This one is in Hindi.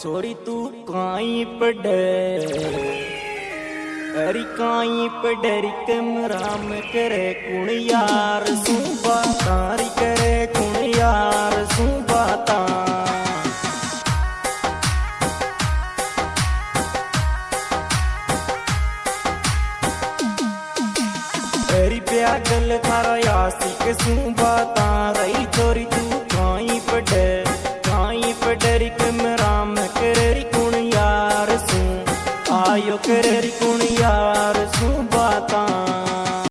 छोरी तू काई पडर अरी काई पडर कम राम करे कुण यार, सुबा तारी करे कुण यार, सुबा ता अरी प्यागल थारा यासिक सुबा तारा छोरी तू काई पडर काई पडर कम yo querer y.